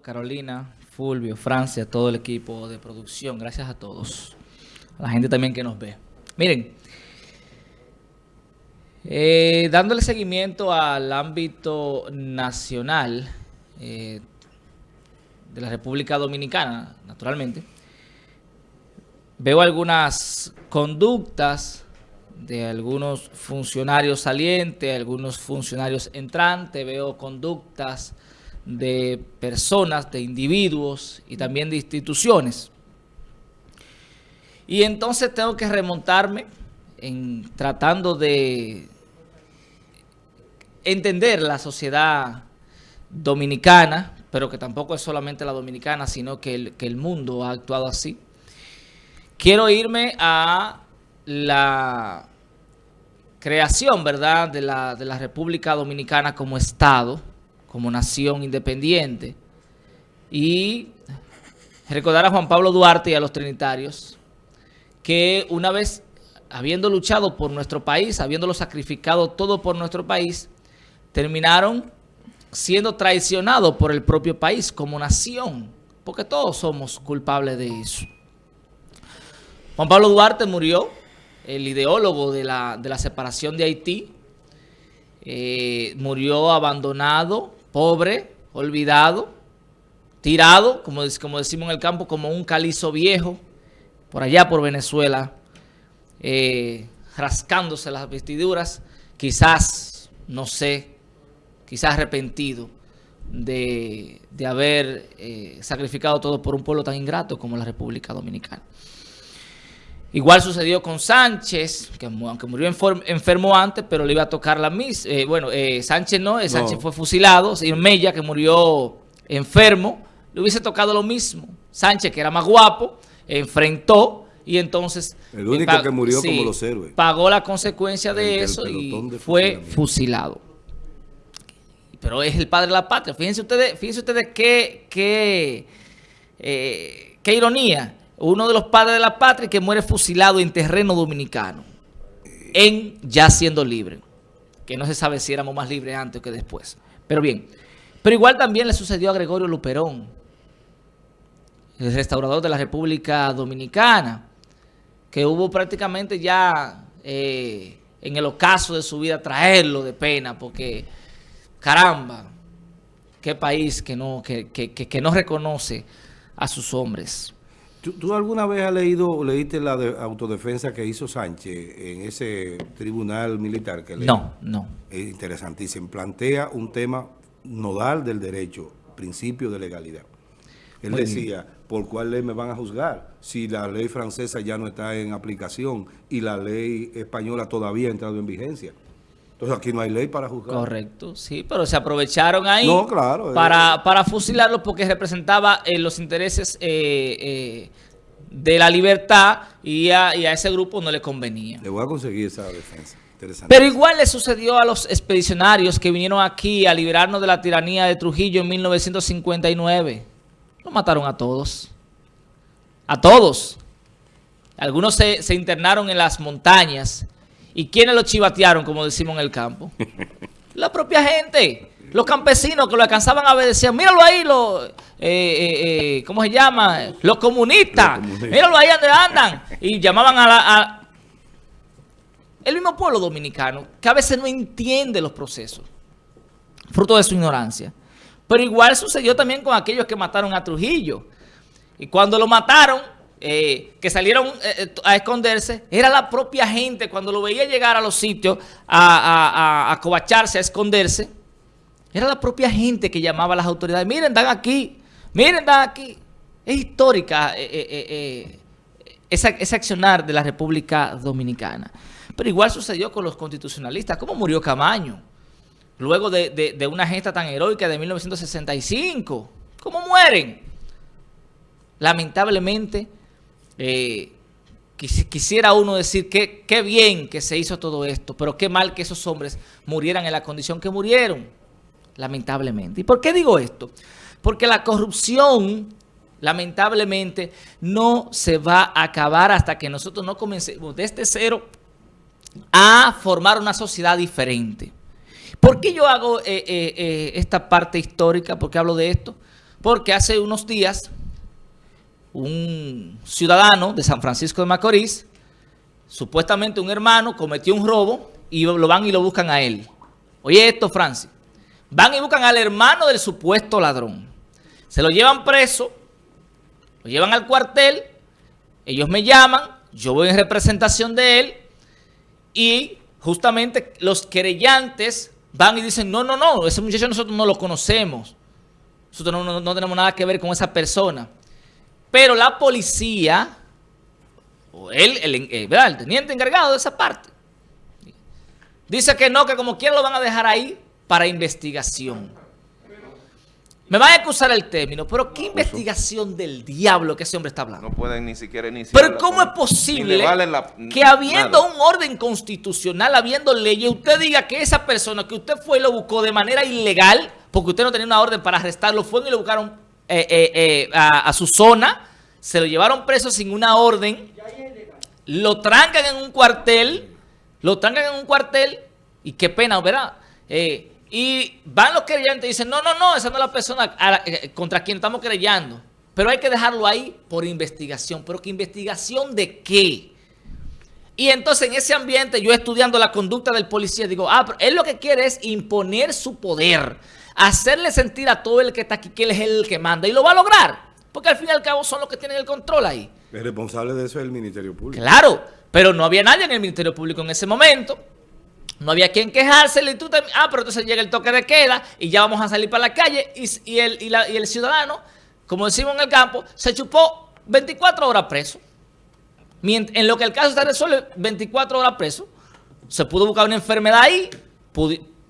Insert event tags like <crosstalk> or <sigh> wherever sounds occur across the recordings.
Carolina, Fulvio, Francia, todo el equipo de producción. Gracias a todos. A la gente también que nos ve. Miren, eh, dándole seguimiento al ámbito nacional eh, de la República Dominicana, naturalmente, veo algunas conductas de algunos funcionarios salientes, algunos funcionarios entrantes, veo conductas de personas, de individuos y también de instituciones. Y entonces tengo que remontarme en tratando de entender la sociedad dominicana, pero que tampoco es solamente la dominicana, sino que el, que el mundo ha actuado así. Quiero irme a la creación, ¿verdad?, de la, de la República Dominicana como Estado, como nación independiente. Y recordar a Juan Pablo Duarte y a los trinitarios que una vez habiendo luchado por nuestro país, habiéndolo sacrificado todo por nuestro país, terminaron siendo traicionados por el propio país como nación, porque todos somos culpables de eso. Juan Pablo Duarte murió, el ideólogo de la, de la separación de Haití, eh, murió abandonado pobre, olvidado, tirado, como, como decimos en el campo, como un calizo viejo, por allá por Venezuela, eh, rascándose las vestiduras, quizás, no sé, quizás arrepentido de, haber eh, sacrificado todo por un pueblo tan ingrato como la República Dominicana. Igual sucedió con Sánchez, que aunque murió enfermo antes, pero le iba a tocar la misma. Eh, bueno, eh, Sánchez no, eh, Sánchez fue fusilado. Y Mella, que murió enfermo, le hubiese tocado lo mismo. Sánchez, que era más guapo, enfrentó y entonces... El único que murió como los héroes. Pagó la consecuencia de eso y fue fusilado. Pero es el padre de la patria. Fíjense ustedes, fíjense ustedes qué, qué, qué ironía uno de los padres de la patria que muere fusilado en terreno dominicano, en ya siendo libre, que no se sabe si éramos más libres antes que después. Pero bien, pero igual también le sucedió a Gregorio Luperón, el restaurador de la República Dominicana, que hubo prácticamente ya eh, en el ocaso de su vida traerlo de pena, porque caramba, qué país que no, que, que no reconoce a sus hombres. ¿Tú, alguna vez has leído, leíste la autodefensa que hizo Sánchez en ese tribunal militar? que No, no. Es interesantísimo. Plantea un tema nodal del derecho, principio de legalidad. Él decía, ¿por cuál ley me van a juzgar? Si la ley francesa ya no está en aplicación y la ley española todavía ha entrado en vigencia. Entonces aquí no hay ley para juzgar. Correcto, sí, pero se aprovecharon ahí para, eh. para fusilarlo porque representaba eh, los intereses eh, de la libertad y a, ese grupo no le convenía. Le voy a conseguir esa defensa. Pero igual le sucedió a los expedicionarios que vinieron aquí a liberarnos de la tiranía de Trujillo en 1959. Lo mataron a todos. A todos. Algunos se, se internaron en las montañas ¿Y quiénes lo chivatearon, como decimos en el campo? <laughs> La propia gente. Los campesinos que lo alcanzaban a ver decían, míralo ahí, lo, eh, eh, eh, ¿cómo se llama? Los comunistas. Míralo ahí donde andan. Y llamaban a la... El mismo pueblo dominicano, que a veces no entiende los procesos, fruto de su ignorancia. Pero igual sucedió también con aquellos que mataron a Trujillo. Y cuando lo mataron, eh, que salieron eh, eh, a esconderse, era la propia gente, cuando lo veía llegar a los sitios a, a, covacharse, a esconderse, era la propia gente que llamaba a las autoridades, miren, dan aquí, miren, dan aquí. Es histórica esa, ese accionar de la República Dominicana. Pero igual sucedió con los constitucionalistas. ¿Cómo murió Camaño? Luego de, de una gesta tan heroica de 1965. ¿Cómo mueren? Lamentablemente, eh, quisiera uno decir que qué bien que se hizo todo esto, pero qué mal que esos hombres murieran en la condición que murieron, lamentablemente. ¿Y por qué digo esto? Porque la corrupción, lamentablemente, no se va a acabar hasta que nosotros no comencemos desde cero a formar una sociedad diferente. ¿Por qué yo hago eh, eh, esta parte histórica? ¿Por qué hablo de esto? porque hace unos días un ciudadano de San Francisco de Macorís, supuestamente un hermano, cometió un robo y lo van y lo buscan a él. Oye esto, Francis. Van y buscan al hermano del supuesto ladrón. Se lo llevan preso, lo llevan al cuartel, ellos me llaman, yo voy en representación de él y justamente los querellantes van y dicen, no, no, no, ese muchacho nosotros no lo conocemos. Nosotros no, tenemos nada que ver con esa persona. Pero la policía, o él, el, eh, el teniente encargado de esa parte, dice que no, que como quiera lo van a dejar ahí para investigación. Me van a acusar el término, pero ¿qué investigación del diablo que ese hombre está hablando? No pueden ni siquiera iniciar. Pero ¿cómo es posible que habiendo un orden constitucional, habiendo leyes, usted diga que esa persona que usted fue y lo buscó de manera ilegal, porque usted no tenía una orden para arrestarlo, fue y lo buscaron eh, eh, eh, a, su zona, se lo llevaron preso sin una orden, lo trancan en un cuartel, lo trancan en un cuartel, y qué pena, ¿verdad? y van los creyentes y dicen, no, no, no, esa no es la persona contra quien estamos creyendo. Pero hay que dejarlo ahí por investigación. ¿Pero qué investigación de qué? Y entonces en ese ambiente, yo estudiando la conducta del policía, digo, ah, pero él lo que quiere es imponer su poder hacerle sentir a todo el que está aquí que él es el que manda. Y lo va a lograr. Porque al fin y al cabo son los que tienen el control ahí. El responsable de eso es el Ministerio Público. Claro, pero no había nadie en el Ministerio Público en ese momento. No había quien quejársele y tú también. Ah, pero entonces llega el toque de queda y ya vamos a salir para la calle. Y, el, y el ciudadano, como decimos en el campo, se chupó 24 horas preso. En lo que el caso está resuelto, 24 horas preso. Se pudo buscar una enfermedad ahí,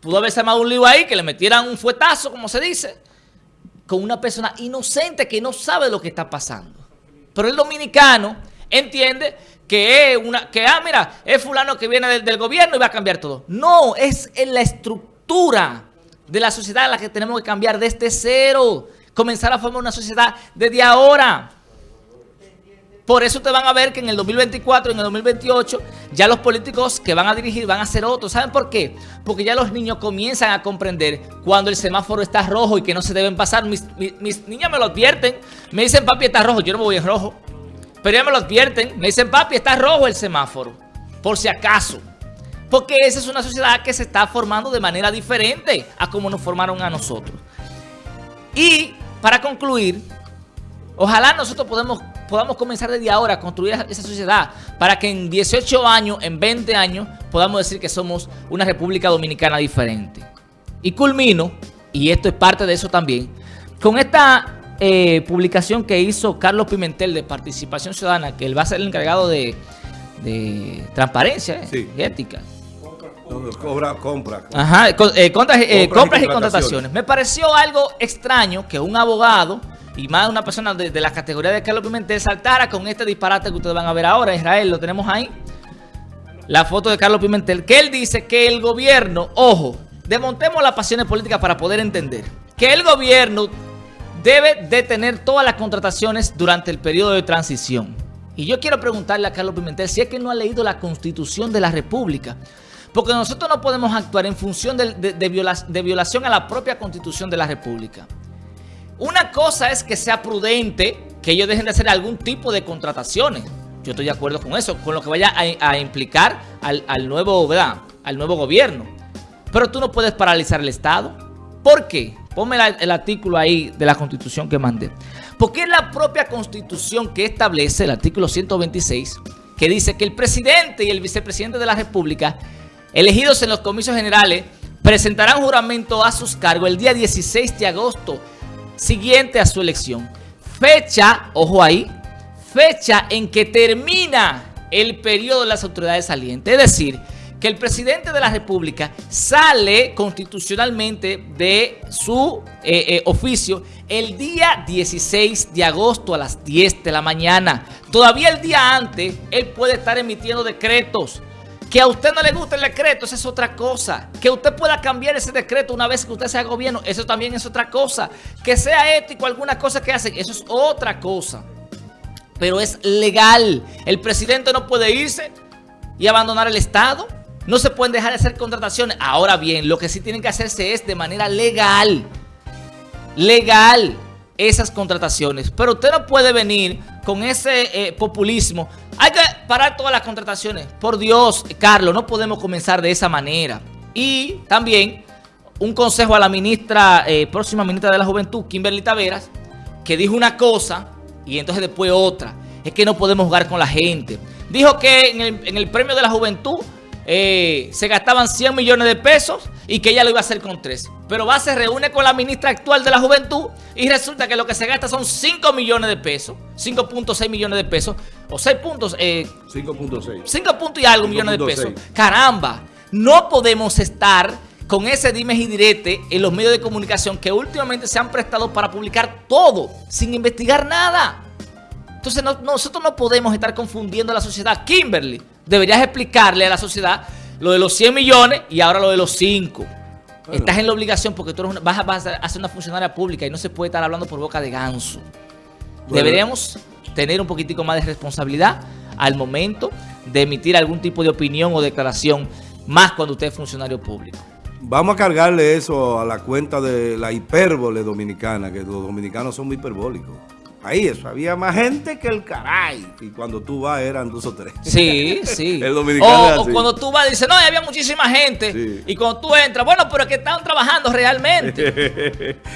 Pudo haberse armado un lío ahí, que le metieran un fuetazo, como se dice, con una persona inocente que no sabe lo que está pasando. Pero el dominicano entiende que es una, que ah, mira, es fulano que viene del, gobierno y va a cambiar todo. No, es en la estructura de la sociedad la que tenemos que cambiar desde cero. Comenzar a formar una sociedad desde ahora. Por eso te van a ver que en el 2024, en el 2028, ya los políticos que van a dirigir van a ser otros. ¿Saben por qué? Porque ya los niños comienzan a comprender cuando el semáforo está rojo y que no se deben pasar. Mis, mis, niñas me lo advierten. Me dicen, papi, está rojo. Yo no me voy en rojo. Pero ya me lo advierten. Me dicen, papi, está rojo el semáforo. Por si acaso. Porque esa es una sociedad que se está formando de manera diferente a como nos formaron a nosotros. Y para concluir, ojalá nosotros podamos podamos comenzar desde ahora a construir esa sociedad para que en 18 años, en 20 años, podamos decir que somos una República Dominicana diferente. Y culmino, y esto es parte de eso también, con esta eh, publicación que hizo Carlos Pimentel de Participación Ciudadana, que él va a ser el encargado de, transparencia eh, y ética. Cobra, compra. Ajá, eh, compras y contrataciones. Me pareció algo extraño que un abogado y más una persona de, la categoría de Carlos Pimentel saltara con este disparate que ustedes van a ver ahora. Israel, lo tenemos ahí. La foto de Carlos Pimentel. Que él dice que el gobierno, ojo, desmontemos las pasiones políticas para poder entender. Que el gobierno debe detener todas las contrataciones durante el periodo de transición. Y yo quiero preguntarle a Carlos Pimentel si es que no ha leído la Constitución de la República. Porque nosotros no podemos actuar en función de violación a la propia Constitución de la República. Una cosa es que sea prudente que ellos dejen de hacer algún tipo de contrataciones. Yo estoy de acuerdo con eso, con lo que vaya a, implicar al, nuevo, al nuevo gobierno. Pero tú no puedes paralizar el Estado. ¿Por qué? Ponme el artículo ahí de la Constitución que mandé. Porque es la propia Constitución que establece, el artículo 126, que dice que el presidente y el vicepresidente de la República, elegidos en los comicios generales, presentarán juramento a sus cargos el día 16 de agosto siguiente a su elección. Fecha, ojo ahí, fecha en que termina el periodo de las autoridades salientes. Es decir, que el presidente de la República sale constitucionalmente de su eh, eh, oficio el día 16 de agosto a las 10 de la mañana. Todavía el día antes, él puede estar emitiendo decretos que a usted no le guste el decreto, eso es otra cosa. Que usted pueda cambiar ese decreto una vez que usted sea gobierno, eso también es otra cosa. Que sea ético alguna cosa que hace, eso es otra cosa. Pero es legal. El presidente no puede irse y abandonar el Estado. No se pueden dejar de hacer contrataciones. Ahora bien, lo que sí tienen que hacerse es de manera legal. Legal. esas contrataciones. Pero usted no puede venir con ese eh, populismo. Parar todas las contrataciones. Por Dios, Carlos, no podemos comenzar de esa manera. Y también un consejo a la ministra, eh, próxima ministra de la Juventud, Kimberly Taveras, que dijo una cosa y entonces después otra. Es que no podemos jugar con la gente. Dijo que en el, premio de la juventud eh, se gastaban 100 millones de pesos y que ella lo iba a hacer con 3. Pero va, se reúne con la ministra actual de la juventud y resulta que lo que se gasta son 5 millones de pesos, 5.6 millones de pesos, o 6 puntos. 5.6. Eh, 5 puntos y algo millones de pesos. Caramba, no podemos estar con ese dimes y direte en los medios de comunicación que últimamente se han prestado para publicar todo sin investigar nada. Entonces nosotros no podemos estar confundiendo a la sociedad. Kimberly, deberías explicarle a la sociedad lo de los 100 millones y ahora lo de los 5. Estás en la obligación porque tú vas, a, ser una funcionaria pública y no se puede estar hablando por boca de ganso. Deberíamos tener un poquitico más de responsabilidad al momento de emitir algún tipo de opinión o declaración, más cuando usted es funcionario público. Vamos a cargarle eso a la cuenta de la hipérbole dominicana, que los dominicanos son muy hiperbólicos. Ahí eso, había más gente que el caray. Y cuando tú vas eran dos o tres. Sí, <laughs> sí. el dominicano o, cuando tú vas dices, no, había muchísima gente. Y cuando tú entras, bueno, pero es que estaban trabajando realmente. <laughs>